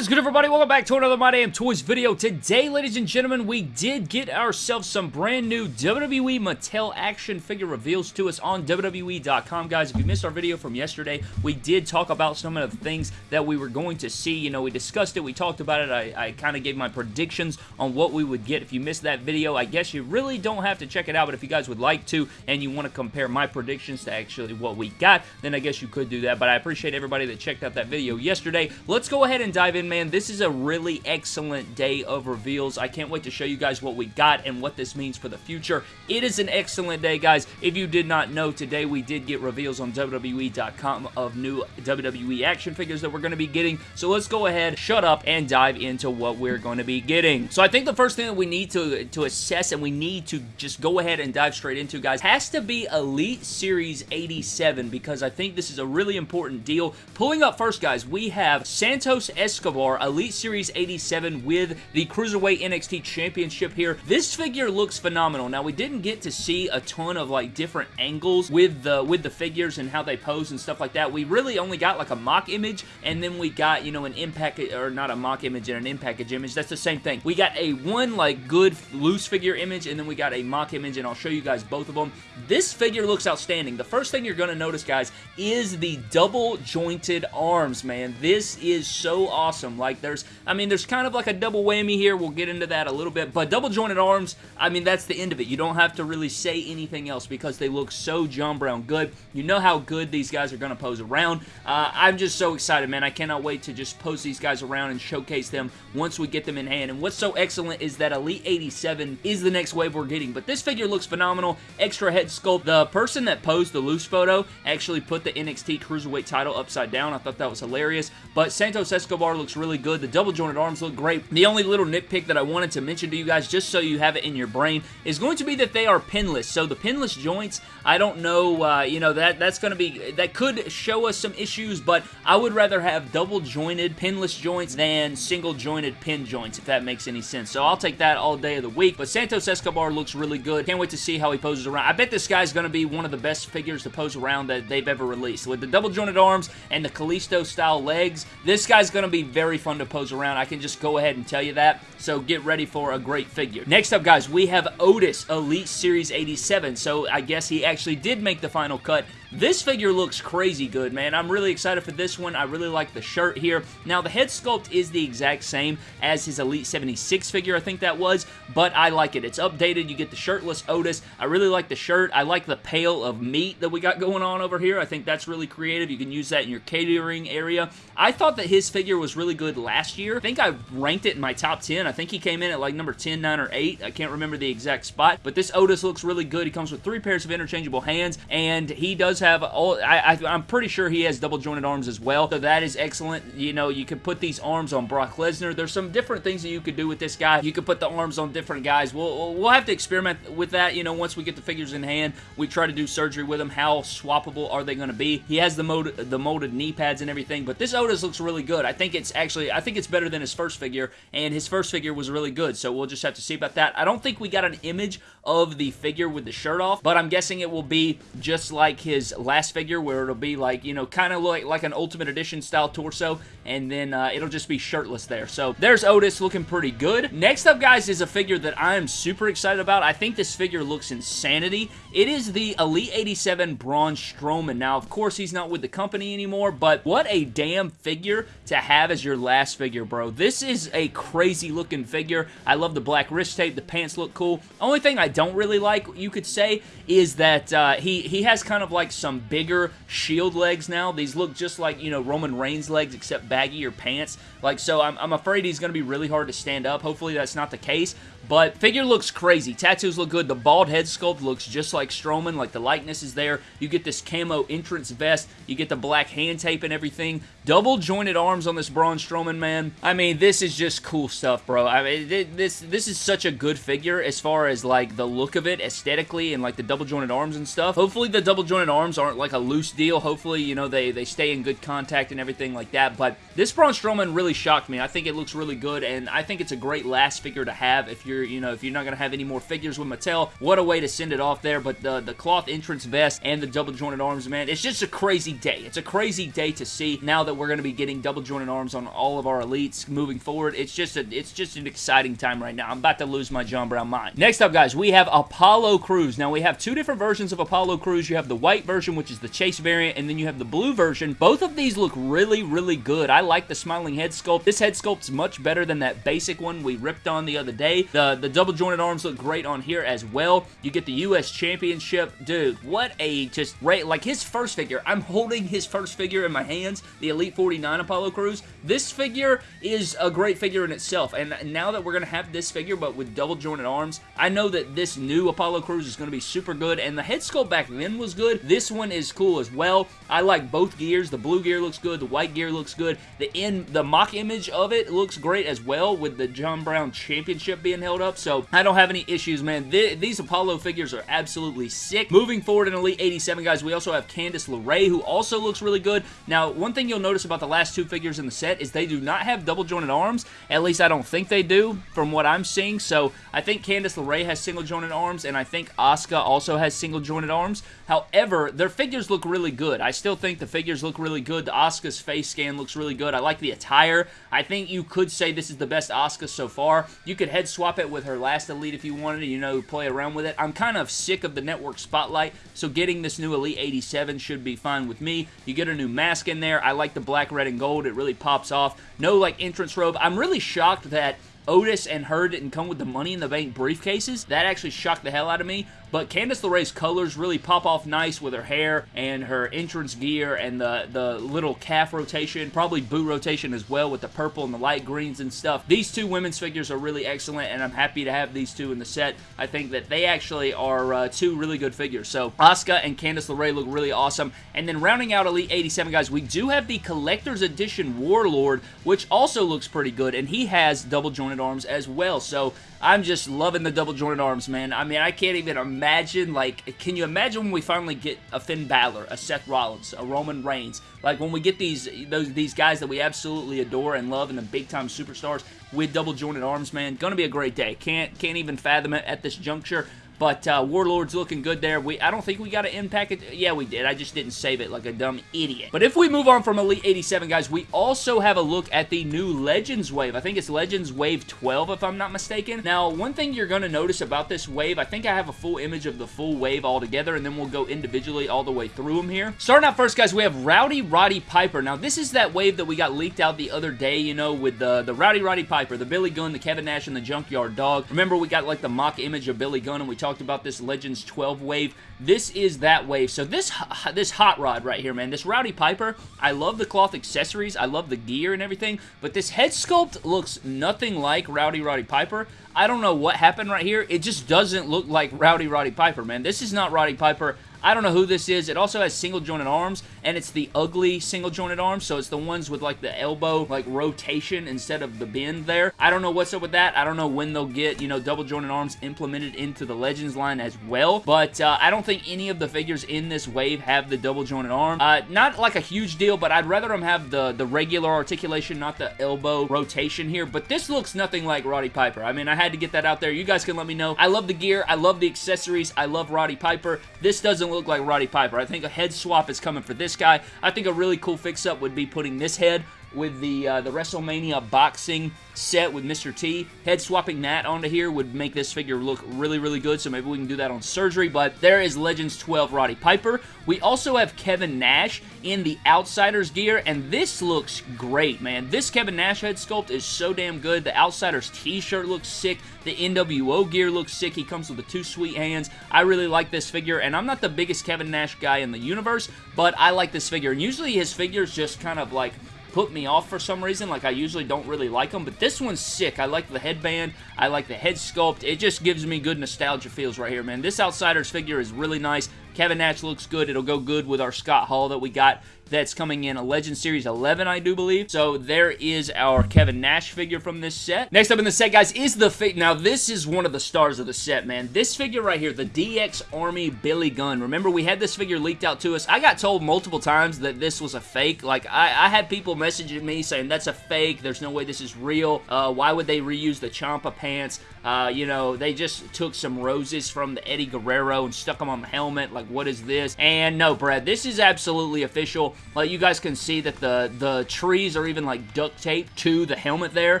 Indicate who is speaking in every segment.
Speaker 1: is good, everybody? Welcome back to another My Damn Toys video. Today, ladies and gentlemen, we did get ourselves some brand new WWE Mattel action figure reveals to us on WWE.com. Guys, if you missed our video from yesterday, we did talk about some of the things that we were going to see. You know, we discussed it, we talked about it, I, I kind of gave my predictions on what we would get. If you missed that video, I guess you really don't have to check it out, but if you guys would like to and you want to compare my predictions to actually what we got, then I guess you could do that, but I appreciate everybody that checked out that video yesterday. Let's go ahead and dive in in, man. This is a really excellent day of reveals. I can't wait to show you guys what we got and what this means for the future. It is an excellent day, guys. If you did not know, today we did get reveals on WWE.com of new WWE action figures that we're going to be getting. So let's go ahead, shut up, and dive into what we're going to be getting. So I think the first thing that we need to, to assess and we need to just go ahead and dive straight into, guys, has to be Elite Series 87 because I think this is a really important deal. Pulling up first, guys, we have Santos Escobar Elite Series 87 with the Cruiserweight NXT Championship here. This figure looks phenomenal. Now, we didn't get to see a ton of like different angles with the with the figures and how they pose and stuff like that. We really only got like a mock image and then we got, you know, an impact or not a mock image and an impact image. That's the same thing. We got a one like good loose figure image and then we got a mock image and I'll show you guys both of them. This figure looks outstanding. The first thing you're going to notice, guys, is the double jointed arms, man. This is so awesome Like, there's, I mean, there's kind of like a double whammy here. We'll get into that a little bit. But double jointed arms, I mean, that's the end of it. You don't have to really say anything else because they look so John Brown good. You know how good these guys are going to pose around. Uh, I'm just so excited, man. I cannot wait to just pose these guys around and showcase them once we get them in hand. And what's so excellent is that Elite 87 is the next wave we're getting. But this figure looks phenomenal. Extra head sculpt. The person that posed the loose photo actually put the NXT Cruiserweight title upside down. I thought that was hilarious. But Santos Escobar looks really good. The double jointed arms look great. The only little nitpick that I wanted to mention to you guys, just so you have it in your brain, is going to be that they are pinless. So the pinless joints, I don't know, uh, you know, that that's going to be, that could show us some issues, but I would rather have double jointed pinless joints than single jointed pin joints, if that makes any sense. So I'll take that all day of the week. But Santos Escobar looks really good. Can't wait to see how he poses around. I bet this guy's going to be one of the best figures to pose around that they've ever released. With the double jointed arms and the Kalisto style legs, this guy's going to be very fun to pose around. I can just go ahead and tell you that. So get ready for a great figure. Next up, guys, we have Otis Elite Series 87. So I guess he actually did make the final cut this figure looks crazy good, man. I'm really excited for this one. I really like the shirt here. Now, the head sculpt is the exact same as his Elite 76 figure, I think that was, but I like it. It's updated. You get the shirtless Otis. I really like the shirt. I like the pail of meat that we got going on over here. I think that's really creative. You can use that in your catering area. I thought that his figure was really good last year. I think I ranked it in my top 10. I think he came in at like number 10, 9, or 8. I can't remember the exact spot, but this Otis looks really good. He comes with three pairs of interchangeable hands, and he does have all, I, I, am pretty sure he has double jointed arms as well, so that is excellent. You know, you could put these arms on Brock Lesnar. There's some different things that you could do with this guy. You could put the arms on different guys. We'll, we'll have to experiment with that, you know, once we get the figures in hand. We try to do surgery with them. How swappable are they going to be? He has the, mold, the molded knee pads and everything, but this Otis looks really good. I think it's actually, I think it's better than his first figure, and his first figure was really good, so we'll just have to see about that. I don't think we got an image of the figure with the shirt off, but I'm guessing it will be just like his last figure where it'll be like, you know, kind of like, like an Ultimate Edition style torso, and then uh, it'll just be shirtless there. So there's Otis looking pretty good. Next up, guys, is a figure that I am super excited about. I think this figure looks insanity. It is the Elite 87 Braun Strowman. Now, of course, he's not with the company anymore, but what a damn figure to have as your last figure, bro. This is a crazy looking figure. I love the black wrist tape. The pants look cool. Only thing I don't really like, you could say, is that uh, he, he has kind of like some bigger Shield legs now. These look just like, you know, Roman Reigns legs, except baggier pants. Like, so I'm, I'm afraid he's going to be really hard to stand up. Hopefully that's not the case. But figure looks crazy. Tattoos look good. The bald head sculpt looks just like Strowman. Like the likeness is there. You get this camo entrance vest. You get the black hand tape and everything. Double jointed arms on this Braun Strowman, man. I mean, this is just cool stuff, bro. I mean, this this is such a good figure as far as like the look of it aesthetically and like the double jointed arms and stuff. Hopefully the double jointed arms aren't like a loose deal. Hopefully, you know, they, they stay in good contact and everything like that. But this Braun Strowman really shocked me. I think it looks really good and I think it's a great last figure to have if you're you're, you know, if you're not going to have any more figures with Mattel, what a way to send it off there. But the, the cloth entrance vest and the double jointed arms, man, it's just a crazy day. It's a crazy day to see now that we're going to be getting double jointed arms on all of our elites moving forward. It's just a, it's just an exciting time right now. I'm about to lose my John Brown mind. Next up, guys, we have Apollo Crews. Now, we have two different versions of Apollo Crews. You have the white version, which is the chase variant, and then you have the blue version. Both of these look really, really good. I like the smiling head sculpt. This head sculpt's much better than that basic one we ripped on the other day. The, Uh, the double jointed arms look great on here as well. You get the U.S. Championship. Dude, what a just, right, like his first figure. I'm holding his first figure in my hands, the Elite 49 Apollo Crews. This figure is a great figure in itself, and now that we're going to have this figure, but with double jointed arms, I know that this new Apollo Crews is going to be super good, and the head sculpt back then was good. This one is cool as well. I like both gears. The blue gear looks good. The white gear looks good. The in the mock image of it looks great as well with the John Brown Championship being held up, so I don't have any issues, man. Th these Apollo figures are absolutely sick. Moving forward in Elite 87, guys, we also have Candice LeRae, who also looks really good. Now, one thing you'll notice about the last two figures in the set is they do not have double jointed arms. At least I don't think they do from what I'm seeing, so I think Candice LeRae has single jointed arms, and I think Asuka also has single jointed arms. However, their figures look really good. I still think the figures look really good. The Asuka's face scan looks really good. I like the attire. I think you could say this is the best Asuka so far. You could head swap it with her last Elite if you wanted to, you know, play around with it. I'm kind of sick of the network spotlight, so getting this new Elite 87 should be fine with me. You get a new mask in there. I like the black, red, and gold. It really pops off. No, like, entrance robe. I'm really shocked that Otis and her didn't come with the Money in the Bank briefcases. That actually shocked the hell out of me. But Candice LeRae's colors really pop off nice with her hair and her entrance gear and the, the little calf rotation, probably boot rotation as well with the purple and the light greens and stuff. These two women's figures are really excellent and I'm happy to have these two in the set. I think that they actually are uh, two really good figures. So Asuka and Candice LeRae look really awesome. And then rounding out Elite 87, guys, we do have the Collector's Edition Warlord, which also looks pretty good and he has double jointed arms as well. So I'm just loving the double jointed arms, man. I mean, I can't even imagine, like, can you imagine when we finally get a Finn Balor, a Seth Rollins, a Roman Reigns? Like, when we get these those these guys that we absolutely adore and love and the big-time superstars with double jointed arms, man, gonna be a great day. Can't, can't even fathom it at this juncture. But uh, Warlord's looking good there. We I don't think we got an impact. It. Yeah, we did. I just didn't save it like a dumb idiot. But if we move on from Elite 87, guys, we also have a look at the new Legends Wave. I think it's Legends Wave 12, if I'm not mistaken. Now, one thing you're going to notice about this wave, I think I have a full image of the full wave all together, and then we'll go individually all the way through them here. Starting out first, guys, we have Rowdy Roddy Piper. Now, this is that wave that we got leaked out the other day, you know, with the, the Rowdy Roddy Piper, the Billy Gunn, the Kevin Nash, and the Junkyard Dog. Remember, we got like the mock image of Billy Gunn, and we talked about this Legends 12 wave. This is that wave. So this, this hot rod right here, man, this Rowdy Piper, I love the cloth accessories. I love the gear and everything, but this head sculpt looks nothing like Rowdy Roddy Piper. I don't know what happened right here. It just doesn't look like Rowdy Roddy Piper, man. This is not Roddy Piper. I don't know who this is. It also has single jointed arms, and it's the ugly single jointed arms, so it's the ones with like the elbow like rotation instead of the bend there. I don't know what's up with that. I don't know when they'll get, you know, double jointed arms implemented into the Legends line as well, but uh, I don't think any of the figures in this wave have the double jointed arm. Uh, not like a huge deal, but I'd rather them have the, the regular articulation, not the elbow rotation here, but this looks nothing like Roddy Piper. I mean, I had to get that out there. You guys can let me know. I love the gear. I love the accessories. I love Roddy Piper. This doesn't look like Roddy Piper. I think a head swap is coming for this guy. I think a really cool fix-up would be putting this head with the uh, the WrestleMania boxing set with Mr. T. Head swapping that onto here would make this figure look really, really good, so maybe we can do that on surgery, but there is Legends 12 Roddy Piper. We also have Kevin Nash in the Outsiders gear, and this looks great, man. This Kevin Nash head sculpt is so damn good. The Outsiders t-shirt looks sick. The NWO gear looks sick. He comes with the two sweet hands. I really like this figure, and I'm not the biggest Kevin Nash guy in the universe, but I like this figure, and usually his figures just kind of like put me off for some reason. Like, I usually don't really like them, but this one's sick. I like the headband. I like the head sculpt. It just gives me good nostalgia feels right here, man. This Outsiders figure is really nice. Kevin Nash looks good. It'll go good with our Scott Hall that we got that's coming in a Legend Series 11, I do believe. So there is our Kevin Nash figure from this set. Next up in the set, guys, is the figure. Now, this is one of the stars of the set, man. This figure right here, the DX Army Billy Gunn. Remember, we had this figure leaked out to us. I got told multiple times that this was a fake. Like, I, I had people messaging me saying, that's a fake. There's no way this is real. Uh, why would they reuse the Champa pants? Uh, you know, they just took some roses from the Eddie Guerrero and stuck them on the helmet. Like, what is this? And no, Brad, this is absolutely official. Like, you guys can see that the, the trees are even, like, duct taped to the helmet there.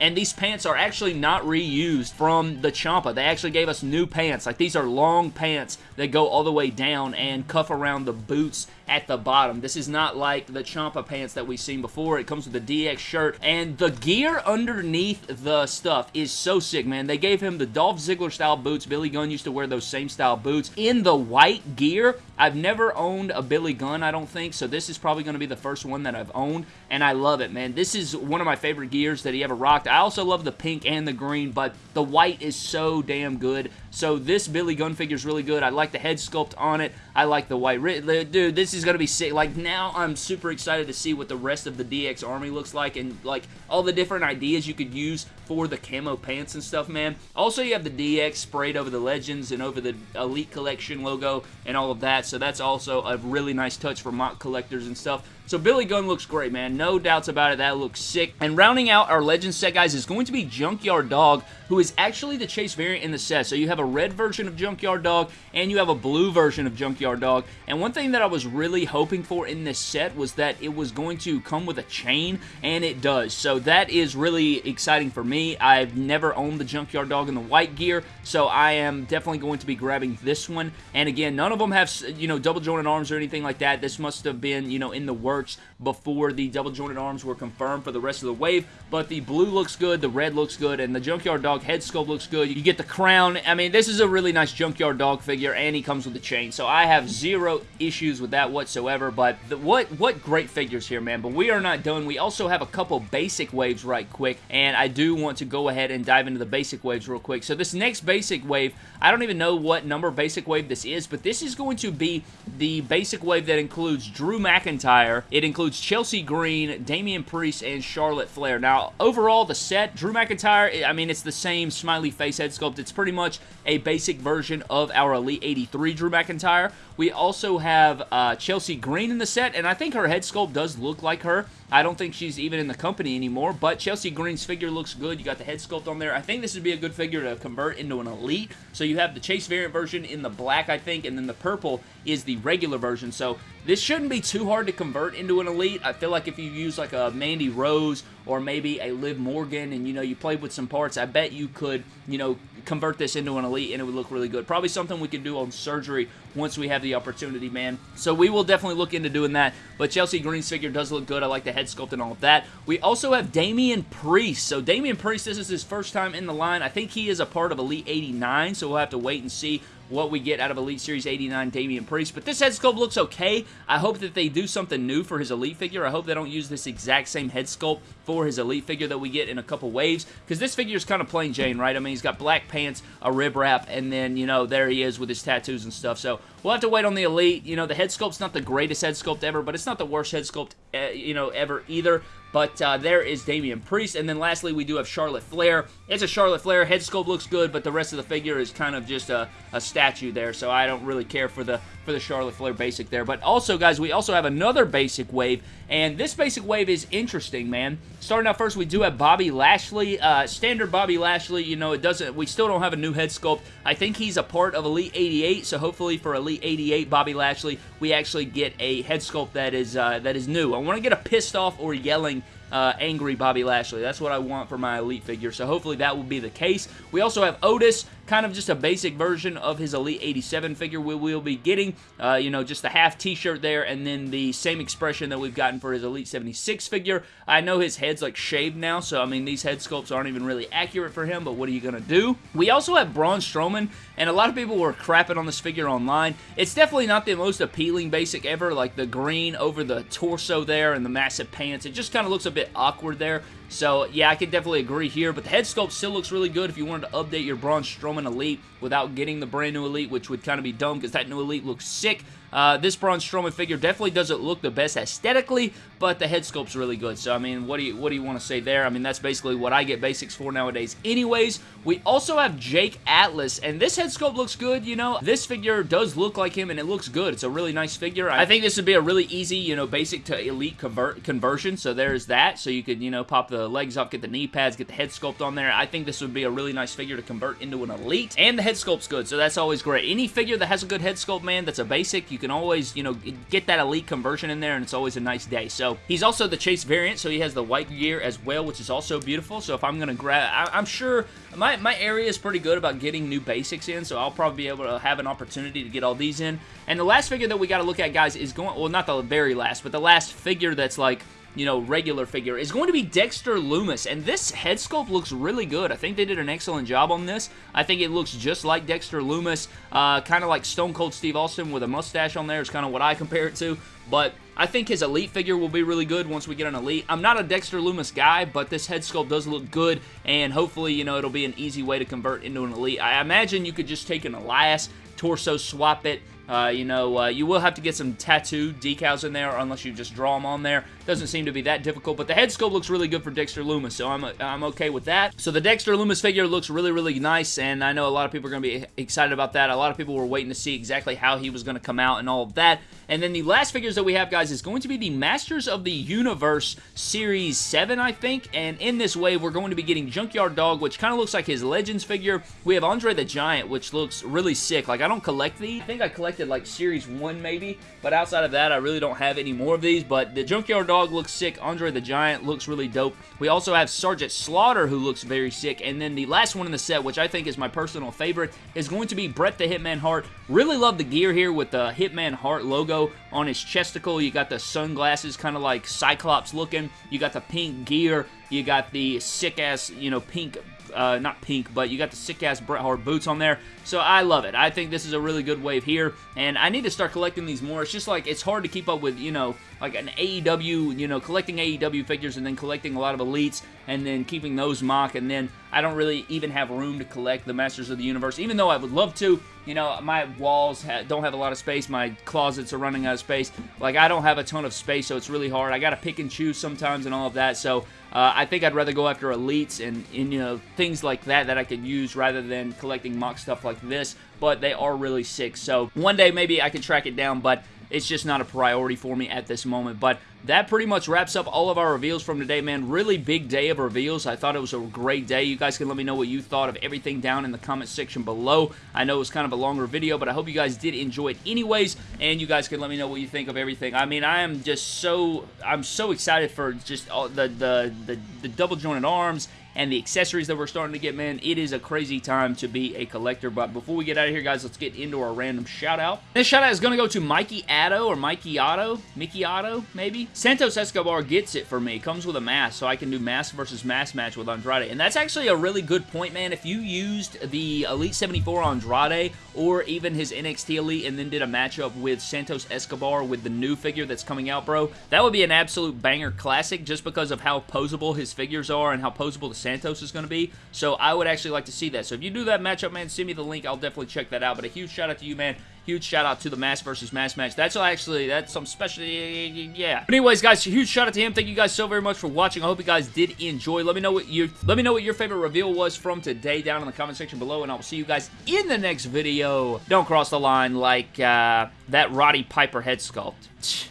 Speaker 1: And these pants are actually not reused from the Champa. They actually gave us new pants. Like, these are long pants that go all the way down and cuff around the boots at the bottom. This is not like the Champa pants that we've seen before. It comes with a DX shirt, and the gear underneath the stuff is so sick, man. They gave him the Dolph Ziggler style boots. Billy Gunn used to wear those same style boots in the white gear. I've never owned a Billy Gunn, I don't think, so this is probably going to be the first one that I've owned, and I love it, man. This is one of my favorite gears that he ever rocked. I also love the pink and the green, but the white is so damn good. So this Billy Gunn figure is really good. I like the head sculpt on it. I like the white. Dude, this is going to be sick. Like, now I'm super excited to see what the rest of the DX Army looks like and, like, all the different ideas you could use for the camo pants and stuff, man. Also, you have the DX sprayed over the Legends and over the Elite Collection logo and all of that. So that's also a really nice touch for mock collectors and stuff. So Billy Gunn looks great, man. No doubts about it. That looks sick. And rounding out our Legend set, guys, is going to be Junkyard Dog, who is actually the Chase variant in the set. So you have a red version of Junkyard Dog, and you have a blue version of Junkyard Dog. And one thing that I was really hoping for in this set was that it was going to come with a chain, and it does. So that is really exciting for me. I've never owned the Junkyard Dog in the white gear, so I am definitely going to be grabbing this one. And again, none of them have, you know, double jointed arms or anything like that. This must have been, you know, in the works works before the double jointed arms were confirmed for the rest of the wave, but the blue looks good, the red looks good, and the Junkyard Dog head sculpt looks good. You get the crown. I mean, this is a really nice Junkyard Dog figure, and he comes with the chain, so I have zero issues with that whatsoever, but the, what, what great figures here, man, but we are not done. We also have a couple basic waves right quick, and I do want to go ahead and dive into the basic waves real quick. So this next basic wave, I don't even know what number basic wave this is, but this is going to be the basic wave that includes Drew McIntyre, it includes Chelsea Green, Damian Priest, and Charlotte Flair. Now, overall, the set, Drew McIntyre, I mean, it's the same smiley face head sculpt. It's pretty much a basic version of our Elite 83 Drew McIntyre. We also have uh, Chelsea Green in the set, and I think her head sculpt does look like her. I don't think she's even in the company anymore, but Chelsea Green's figure looks good. You got the head sculpt on there. I think this would be a good figure to convert into an Elite. So you have the Chase variant version in the black, I think, and then the purple is the regular version. So this shouldn't be too hard to convert into an Elite. I feel like if you use like a Mandy Rose or maybe a Liv Morgan and, you know, you played with some parts, I bet you could, you know, convert this into an Elite and it would look really good. Probably something we can do on surgery once we have the opportunity, man. So we will definitely look into doing that. But Chelsea Green's figure does look good. I like the head sculpt and all of that. We also have Damian Priest. So Damian Priest, this is his first time in the line. I think he is a part of Elite 89, so we'll have to wait and see what we get out of Elite Series 89 Damian Priest. But this head sculpt looks okay. I hope that they do something new for his Elite figure. I hope they don't use this exact same head sculpt for his Elite figure that we get in a couple waves. Because this figure is kind of plain Jane, right? I mean, he's got black pants, a rib wrap, and then, you know, there he is with his tattoos and stuff. So we'll have to wait on the Elite. You know, the head sculpt's not the greatest head sculpt ever, but it's not the worst head sculpt, uh, you know, ever either. But uh, there is Damian Priest. And then lastly, we do have Charlotte Flair. It's a Charlotte Flair. Head sculpt looks good, but the rest of the figure is kind of just a, a statue there. So I don't really care for the for the Charlotte Flair basic there. But also, guys, we also have another basic wave. And this basic wave is interesting, man. Starting out first, we do have Bobby Lashley. Uh, standard Bobby Lashley, you know, it doesn't. We still don't have a new head sculpt. I think he's a part of Elite 88, so hopefully for Elite 88 Bobby Lashley, we actually get a head sculpt that is uh, that is new. I want to get a pissed off or yelling uh, angry Bobby Lashley. That's what I want for my Elite figure, so hopefully that will be the case. We also have Otis, kind of just a basic version of his Elite 87 figure we will be getting. Uh, you know, just the half t-shirt there, and then the same expression that we've gotten for his Elite 76 figure. I know his head's like shaved now, so I mean, these head sculpts aren't even really accurate for him, but what are you going to do? We also have Braun Strowman, and a lot of people were crapping on this figure online. It's definitely not the most appealing basic ever, like the green over the torso there and the massive pants. It just kind of looks a bit awkward there. So, yeah, I can definitely agree here, but the head sculpt still looks really good if you wanted to update your Braun Strowman Strowman Elite without getting the brand new Elite, which would kind of be dumb because that new Elite looks sick. Uh, this Braun Strowman figure definitely doesn't look the best aesthetically, but the head sculpt's really good. So, I mean, what do you what do you want to say there? I mean, that's basically what I get basics for nowadays anyways. We also have Jake Atlas, and this head sculpt looks good, you know. This figure does look like him, and it looks good. It's a really nice figure. I think this would be a really easy, you know, basic to elite convert conversion, so there's that. So you could, you know, pop the legs up, get the knee pads, get the head sculpt on there. I think this would be a really nice figure to convert into an elite, and the head sculpt's good, so that's always great. Any figure that has a good head sculpt, man, that's a basic, you can always, you know, get that elite conversion in there, and it's always a nice day. So he's also the Chase variant, so he has the white gear as well, which is also beautiful. So if I'm going to grab, I, am sure my, my area is pretty good about getting new basics in, so I'll probably be able to have an opportunity to get all these in. And the last figure that we got to look at, guys, is going, well, not the very last, but the last figure that's like, you know, regular figure is going to be Dexter Lumis. and this head sculpt looks really good. I think they did an excellent job on this. I think it looks just like Dexter Lumis, uh, kind of like Stone Cold Steve Austin with a mustache on there is kind of what I compare it to, but I think his Elite figure will be really good once we get an Elite. I'm not a Dexter Lumis guy, but this head sculpt does look good, and hopefully, you know, it'll be an easy way to convert into an Elite. I imagine you could just take an Elias, torso swap it, uh, you know, uh, you will have to get some tattoo decals in there unless you just draw them on there. Doesn't seem to be that difficult, but the head sculpt looks really good for Dexter Lumis, so I'm, I'm okay with that. So the Dexter Lumis figure looks really, really nice, and I know a lot of people are going to be excited about that. A lot of people were waiting to see exactly how he was going to come out and all of that. And then the last figures that we have, guys, is going to be the Masters of the Universe Series 7, I think. And in this wave, we're going to be getting Junkyard Dog, which kind of looks like his Legends figure. We have Andre the Giant, which looks really sick. Like, I don't collect these. I think I collected, like, Series 1, maybe. But outside of that, I really don't have any more of these. But the Junkyard Dog looks sick. Andre the Giant looks really dope. We also have Sergeant Slaughter, who looks very sick. And then the last one in the set, which I think is my personal favorite, is going to be Bret the Hitman Hart. Really love the gear here with the Hitman Hart logo on his chesticle. You got the sunglasses kind of like Cyclops looking. You got the pink gear. You got the sick-ass, you know, pink uh, not pink, but you got the sick-ass Bret Hart boots on there. So I love it. I think this is a really good wave here, and I need to start collecting these more. It's just like, it's hard to keep up with, you know, like an AEW, you know, collecting AEW figures and then collecting a lot of Elites and then keeping those mock, and then I don't really even have room to collect the Masters of the Universe, even though I would love to. You know, my walls ha don't have a lot of space. My closets are running out of space. Like, I don't have a ton of space, so it's really hard. I got to pick and choose sometimes and all of that, so uh, I think I'd rather go after elites and, and, you know things like that that I could use rather than collecting mock stuff like this. But they are really sick. So one day maybe I can track it down, but it's just not a priority for me at this moment. But that pretty much wraps up all of our reveals from today, man. Really big day of reveals. I thought it was a great day. You guys can let me know what you thought of everything down in the comment section below. I know it was kind of a longer video, but I hope you guys did enjoy it anyways, and you guys can let me know what you think of everything. I mean, I am just so, I'm so excited for just all the, the, the, the double jointed arms and the accessories that we're starting to get, man, it is a crazy time to be a collector. But before we get out of here, guys, let's get into our random shout out. This shout out is going to go to Mikey Otto or Mikey Otto, Mickey Otto, maybe. Santos Escobar gets it for me. Comes with a mask, so I can do mask versus mask match with Andrade. And that's actually a really good point, man. If you used the Elite 74 Andrade or even his NXT Elite and then did a matchup with Santos Escobar with the new figure that's coming out, bro, that would be an absolute banger classic just because of how posable his figures are and how posable the Santos is going to be. So I would actually like to see that. So if you do that matchup, man, send me the link. I'll definitely check that out. But a huge shout out to you, man. Huge shout out to the Mass versus Mass match. That's actually, that's some special, yeah. But anyways, guys, huge shout out to him. Thank you guys so very much for watching. I hope you guys did enjoy. Let me know what your, let me know what your favorite reveal was from today down in the comment section below, and I will see you guys in the next video. Don't cross the line like uh, that Roddy Piper head sculpt.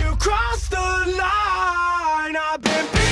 Speaker 1: You crossed the line, I've been